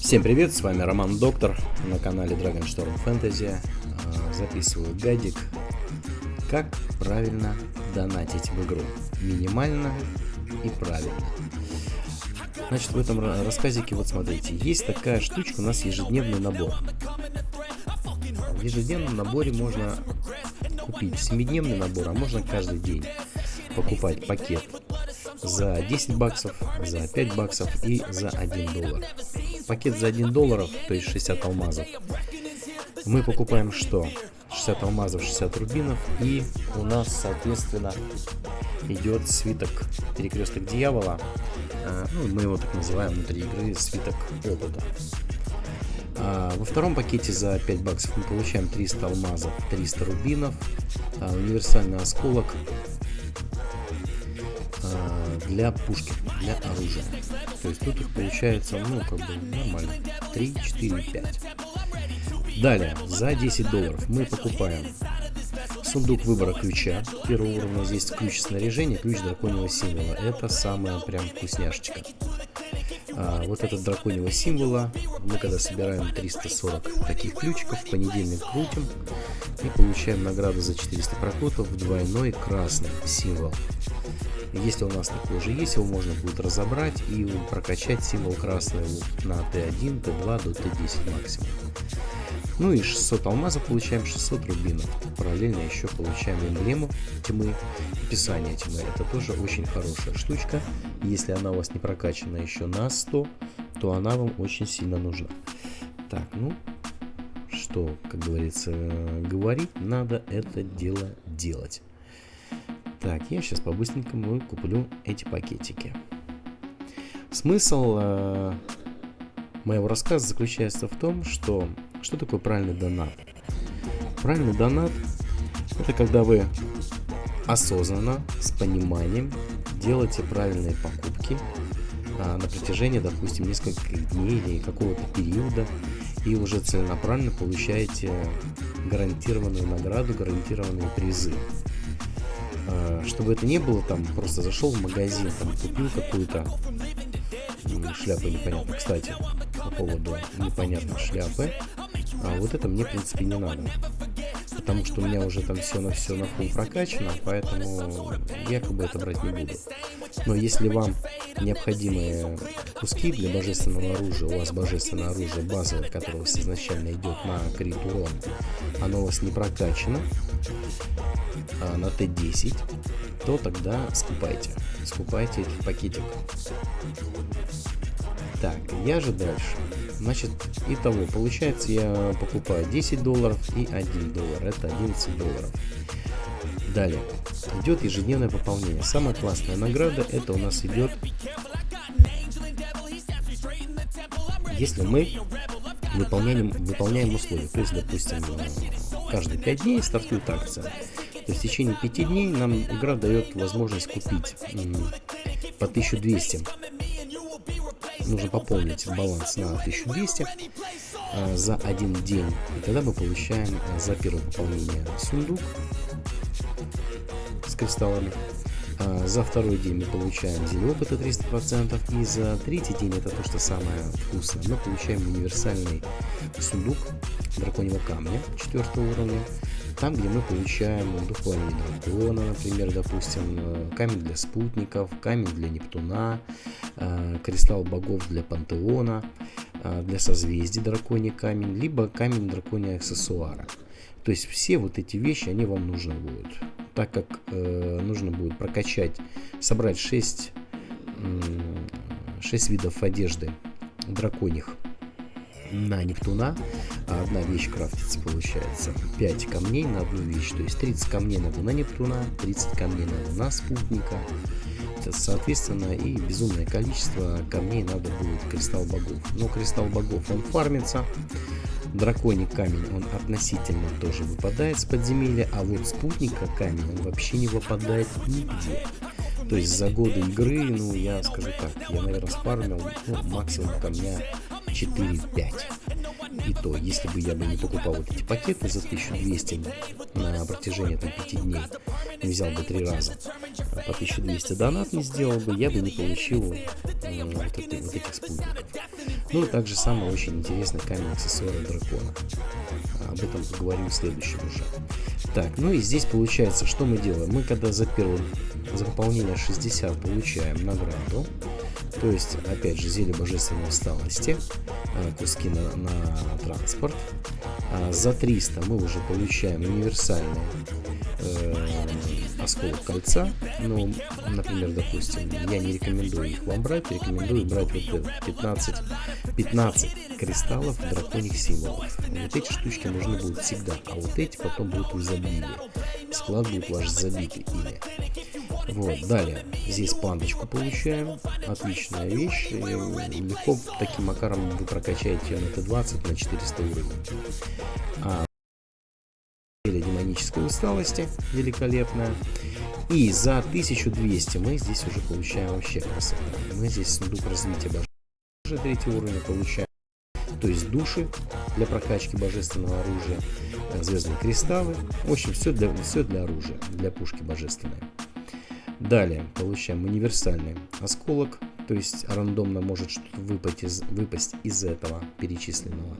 Всем привет, с вами Роман Доктор на канале Dragon Storm Fantasy. А, записываю гадик, как правильно донатить в игру. Минимально и правильно. Значит, в этом рассказике, вот смотрите, есть такая штучка, у нас ежедневный набор. В ежедневном наборе можно купить 7-дневный набор, а можно каждый день покупать пакет за 10 баксов, за 5 баксов и за 1 доллар. Пакет за 1 доллар, то есть 60 алмазов. Мы покупаем что? 60 алмазов, 60 рубинов. И у нас, соответственно, идет свиток перекресток дьявола. А, ну, мы его так называем внутри игры свиток опыта. А во втором пакете за 5 баксов мы получаем 300 алмазов, 300 рубинов, а, универсальный осколок, для пушки, для оружия. То есть тут их получается, ну, как бы нормально. 3, 4, 5. Далее, за 10 долларов мы покупаем сундук выбора ключа первого уровня. Здесь ключ снаряжения, ключ драконьего символа. Это самая прям вкусняшечка. А, вот этот драконьего символа мы когда собираем 340 таких ключиков, в понедельник крутим и получаем награду за 400 прокрутов двойной красный символ. Если у нас такой уже есть, его можно будет разобрать и прокачать символ красный на Т1, Т2 до Т10 максимум. Ну и 600 алмазов получаем, 600 рубинов. Параллельно еще получаем эмблему тьмы, описание тьмы. Это тоже очень хорошая штучка. Если она у вас не прокачана еще на 100, то она вам очень сильно нужна. Так, ну, что, как говорится, говорить, надо это дело делать. Так, я сейчас по-быстренькому куплю эти пакетики. Смысл э, моего рассказа заключается в том, что что такое правильный донат. Правильный донат это когда вы осознанно, с пониманием делаете правильные покупки а, на протяжении, допустим, нескольких дней или какого-то периода и уже целенаправленно получаете гарантированную награду, гарантированные призы. А, чтобы это не было, там просто зашел в магазин, там купил какую-то шляпу непонятно. Кстати, по поводу непонятной шляпы, а вот это мне, в принципе, не надо. Потому что у меня уже там все на все на фул прокачано, поэтому я как бы это брать не буду. Но если вам необходимые куски для божественного оружия, у вас божественное оружие базовое, которое у вас изначально идет на крит урон, оно у вас не прокачано, а, на Т10, то тогда скупайте. Скупайте этих пакетик. Так, я же дальше. Значит, итого, получается, я покупаю 10 долларов и 1 доллар. Это 11 долларов. Далее, идет ежедневное пополнение. Самая классная награда, это у нас идет, если мы выполняем, выполняем условия. То есть, допустим, каждые 5 дней стартует акция. То есть в течение 5 дней нам игра дает возможность купить по 1200. Нужно пополнить баланс на 1200 а, за один день. И тогда мы получаем а, за первое пополнение сундук с кристаллами. А, за второй день мы получаем зелень опыта 300%. И за третий день, это то, что самое вкусное, мы получаем универсальный сундук драконьего камня 4 уровня. Там, где мы получаем духование дракона, например, допустим, э, камень для спутников, камень для Нептуна, э, кристалл богов для пантеона, э, для созвездий драконий камень, либо камень дракония аксессуара. То есть все вот эти вещи, они вам нужны будут. Так как э, нужно будет прокачать, собрать 6, 6 видов одежды драконьих на Нептуна. Одна вещь крафтится, получается, 5 камней на одну вещь. То есть 30 камней надо на Нептуна, 30 камней надо на спутника. Соответственно, и безумное количество камней надо будет кристалл богов. Но кристалл богов, он фармится. Драконий камень, он относительно тоже выпадает с подземелья, а вот спутника камень, он вообще не выпадает нигде. То есть за годы игры, ну, я скажу так, я, наверное, спармил ну, максимум камня 4-5. И то, если бы я бы не покупал вот эти пакеты за 1200 на протяжении там, 5 дней, не взял бы 3 раза, а по 1200 донат не сделал бы, я бы не получил э, вот, это, вот этих спутников. Ну и также самый очень интересный камень аксессуара дракона. Об этом поговорим в следующем уже. Так, ну и здесь получается, что мы делаем? Мы когда за первое за выполнение 60 получаем награду. То есть, опять же, зелье божественной усталости, а, куски на, на транспорт. А за 300 мы уже получаем универсальный э, осколок кольца. Ну, например, допустим, я не рекомендую их вам брать, рекомендую брать вот это 15, 15 кристаллов драконьих символов. Вот эти штучки нужны будут всегда, а вот эти потом будут в изобилии. Склад будет ваш забитый ими. Вот, далее, здесь пандочку получаем, отличная вещь, легко таким макаром вы прокачаете на Т20 на 400 уровень. А, демонической усталости, великолепная. И за 1200 мы здесь уже получаем вообще красоту. Мы здесь сундук развития божественного третий уровень получаем. То есть души для прокачки божественного оружия, звездные кристаллы. В общем, все для, все для оружия, для пушки божественной. Далее получаем универсальный осколок, то есть рандомно может выпасть из, выпасть из этого перечисленного.